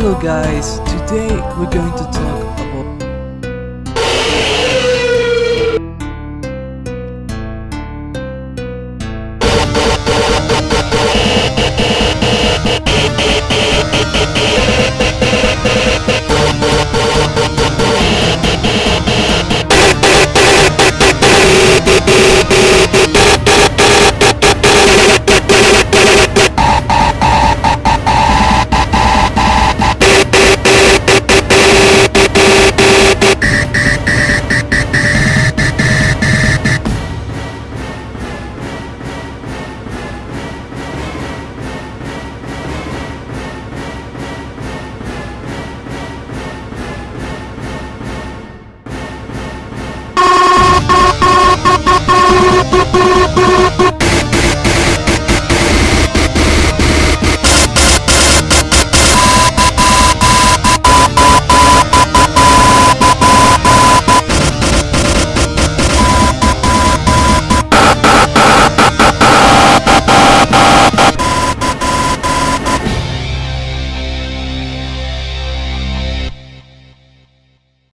Hello guys, today we're going to talk about